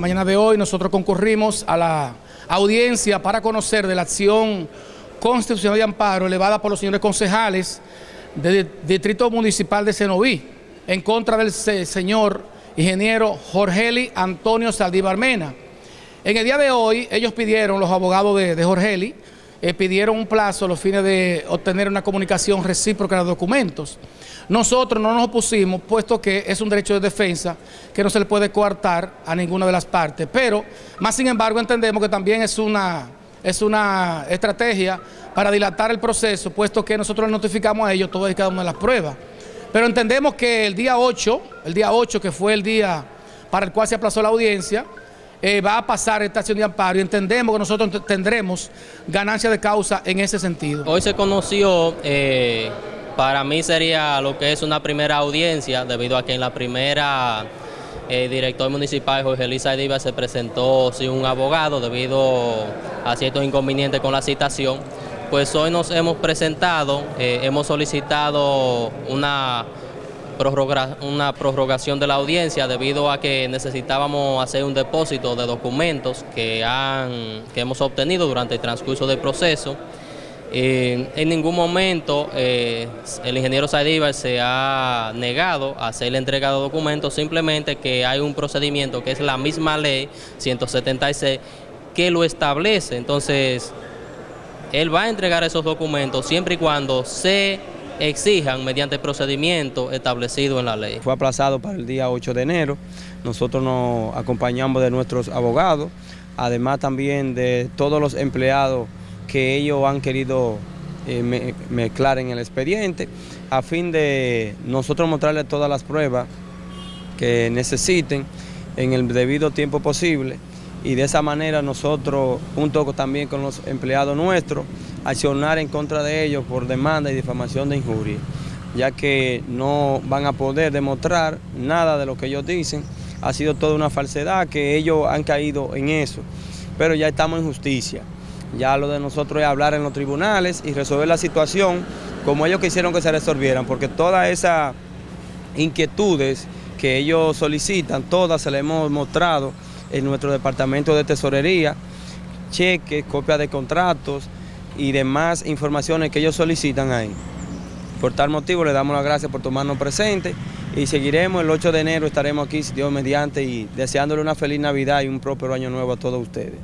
mañana de hoy nosotros concurrimos a la audiencia para conocer de la acción constitucional de amparo elevada por los señores concejales del Distrito Municipal de Cenoví en contra del señor ingeniero Jorgeli Antonio Saldívar Mena. En el día de hoy ellos pidieron, los abogados de, de Jorgeli, eh, pidieron un plazo a los fines de obtener una comunicación recíproca de documentos. Nosotros no nos opusimos, puesto que es un derecho de defensa que no se le puede coartar a ninguna de las partes, pero más sin embargo entendemos que también es una, es una estrategia para dilatar el proceso, puesto que nosotros le notificamos a ellos todas y cada una de las pruebas. Pero entendemos que el día 8, el día 8 que fue el día para el cual se aplazó la audiencia, eh, va a pasar esta acción de amparo y entendemos que nosotros tendremos ganancia de causa en ese sentido. Hoy se conoció eh, para mí sería lo que es una primera audiencia, debido a que en la primera el eh, director municipal Jorge Elisa Diva se presentó sin un abogado debido a ciertos inconvenientes con la citación. Pues hoy nos hemos presentado, hemos solicitado una, una prorrogación de la audiencia debido a que necesitábamos hacer un depósito de documentos que, han, que hemos obtenido durante el transcurso del proceso. Eh, en ningún momento eh, el ingeniero Saidíbar se ha negado a hacer la entrega de documentos, simplemente que hay un procedimiento que es la misma ley 176 que lo establece. Entonces, él va a entregar esos documentos siempre y cuando se exijan mediante procedimiento establecido en la ley. Fue aplazado para el día 8 de enero, nosotros nos acompañamos de nuestros abogados, además también de todos los empleados que ellos han querido eh, mezclar en el expediente a fin de nosotros mostrarles todas las pruebas que necesiten en el debido tiempo posible y de esa manera nosotros, junto también con los empleados nuestros, accionar en contra de ellos por demanda y difamación de injuria, ya que no van a poder demostrar nada de lo que ellos dicen, ha sido toda una falsedad, que ellos han caído en eso, pero ya estamos en justicia. Ya lo de nosotros es hablar en los tribunales y resolver la situación como ellos quisieron que se resolvieran, porque todas esas inquietudes que ellos solicitan, todas se las hemos mostrado en nuestro departamento de tesorería, cheques, copias de contratos y demás informaciones que ellos solicitan ahí. Por tal motivo le damos las gracias por tomarnos presente y seguiremos el 8 de enero, estaremos aquí, Dios mediante, y deseándole una feliz Navidad y un próspero año nuevo a todos ustedes.